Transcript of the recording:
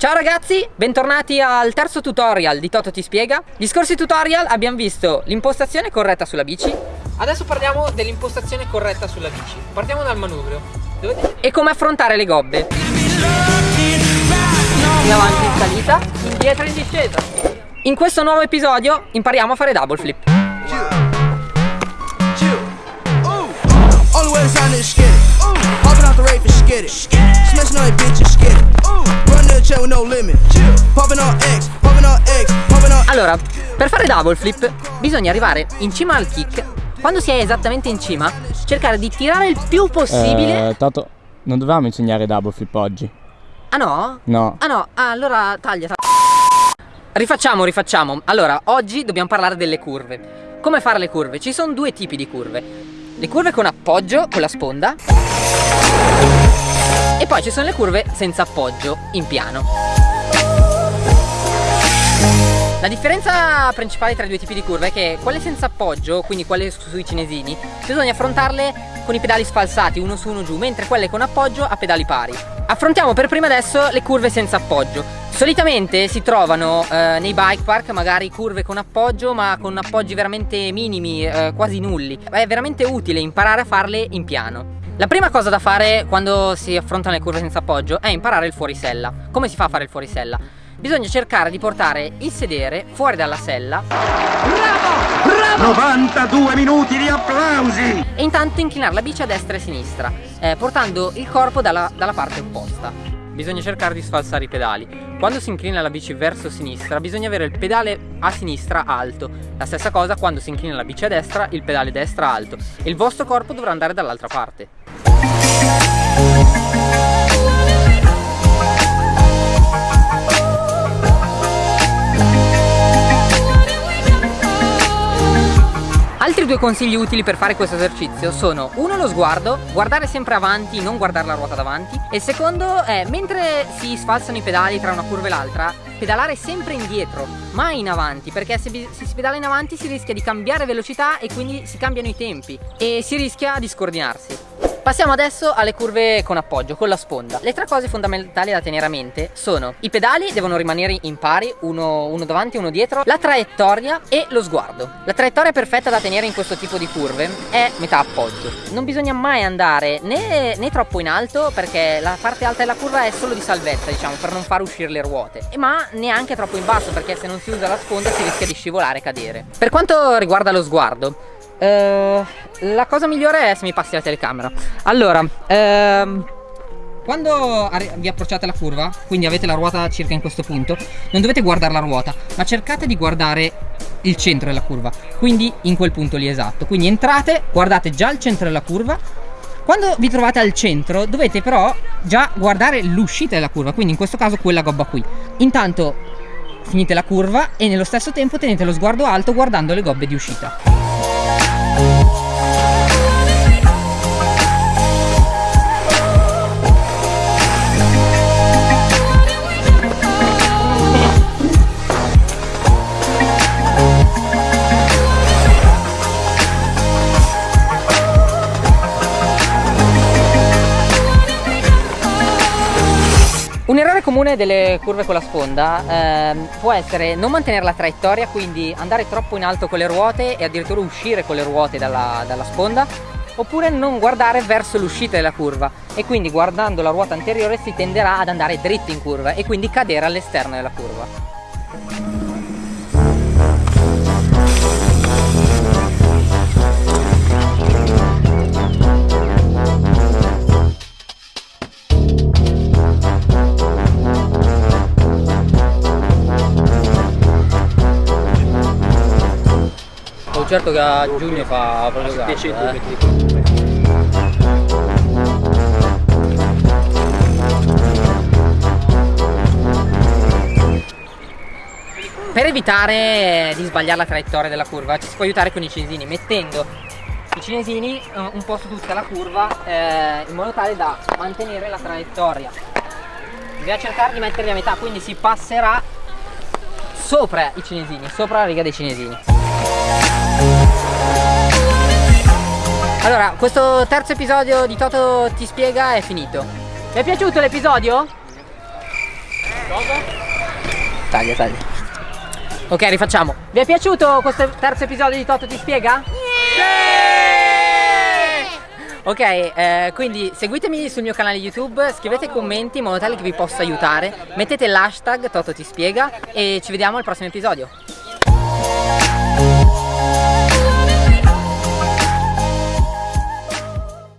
Ciao ragazzi, bentornati al terzo tutorial di Toto ti spiega. Gli scorsi tutorial abbiamo visto l'impostazione corretta sulla bici. Adesso parliamo dell'impostazione corretta sulla bici. Partiamo dal manubrio. Dovete... E come affrontare le gobbe. In avanti in salita, indietro in discesa. In questo nuovo episodio impariamo a fare double flip Allora, per fare double flip bisogna arrivare in cima al kick. Quando si è esattamente in cima Cercare di tirare il più possibile. Eh, Tato, non dovevamo insegnare double flip oggi. Ah no? No. Ah no, ah, allora taglia, taglia. Rifacciamo, rifacciamo. Allora, oggi dobbiamo parlare delle curve. Come fare le curve? Ci sono due tipi di curve. Le curve con appoggio, con la sponda E poi ci sono le curve senza appoggio, in piano la differenza principale tra i due tipi di curve è che quelle senza appoggio, quindi quelle sui cinesini, bisogna affrontarle con i pedali sfalsati, uno su uno giù, mentre quelle con appoggio a pedali pari. Affrontiamo per prima adesso le curve senza appoggio. Solitamente si trovano eh, nei bike park magari curve con appoggio ma con appoggi veramente minimi, eh, quasi nulli. È veramente utile imparare a farle in piano. La prima cosa da fare quando si affrontano le curve senza appoggio è imparare il fuorisella. Come si fa a fare il fuorisella? bisogna cercare di portare il sedere fuori dalla sella Bravo! Bravo! 92 minuti di applausi! E intanto inclinare la bici a destra e a sinistra eh, portando il corpo dalla, dalla parte opposta Bisogna cercare di sfalsare i pedali. Quando si inclina la bici verso sinistra bisogna avere il pedale a sinistra alto. La stessa cosa quando si inclina la bici a destra il pedale destra alto. E il vostro corpo dovrà andare dall'altra parte Altri due consigli utili per fare questo esercizio sono uno lo sguardo, guardare sempre avanti, non guardare la ruota davanti e il secondo è mentre si sfalsano i pedali tra una curva e l'altra pedalare sempre indietro, mai in avanti perché se, se si pedala in avanti si rischia di cambiare velocità e quindi si cambiano i tempi e si rischia di scordinarsi. Passiamo adesso alle curve con appoggio, con la sponda. Le tre cose fondamentali da tenere a mente sono i pedali devono rimanere in pari, uno, uno davanti uno dietro, la traiettoria e lo sguardo. La traiettoria perfetta da tenere in questo tipo di curve è metà appoggio. Non bisogna mai andare né, né troppo in alto perché la parte alta della curva è solo di salvezza, diciamo, per non far uscire le ruote, ma neanche troppo in basso perché se non si usa la sponda si rischia di scivolare e cadere. Per quanto riguarda lo sguardo, Uh, la cosa migliore è se mi passi la telecamera. Allora uh, Quando vi approcciate alla curva Quindi avete la ruota circa in questo punto Non dovete guardare la ruota Ma cercate di guardare il centro della curva. Quindi in quel punto lì esatto. Quindi entrate, guardate già il centro della curva. Quando vi trovate al centro dovete però già guardare l'uscita della curva Quindi in questo caso quella gobba qui. Intanto finite la curva e nello stesso tempo tenete lo sguardo alto guardando le gobbe di uscita Un errore comune delle curve con la sponda eh, può essere non mantenere la traiettoria, quindi andare troppo in alto con le ruote e addirittura uscire con le ruote dalla, dalla sponda, oppure non guardare verso l'uscita della curva e quindi guardando la ruota anteriore si tenderà ad andare dritto in curva e quindi cadere all'esterno della curva. Certo che a giugno fa proprio caldo eh. Per evitare di sbagliare la traiettoria della curva ci si può aiutare con i cinesini mettendo i cinesini eh, un po' su tutta la curva eh, in modo tale da mantenere la traiettoria. Bisogna cercare di metterli a metà quindi si passerà sopra i cinesini sopra la riga dei cinesini allora, questo terzo episodio di Toto ti spiega è finito. Vi è piaciuto l'episodio? Taglia, taglia. Ok, rifacciamo. Vi è piaciuto questo terzo episodio di Toto ti spiega? Ok, eh, quindi seguitemi sul mio canale YouTube, scrivete commenti in modo tale che vi possa aiutare, mettete l'hashtag Toto ti spiega e ci vediamo al prossimo episodio.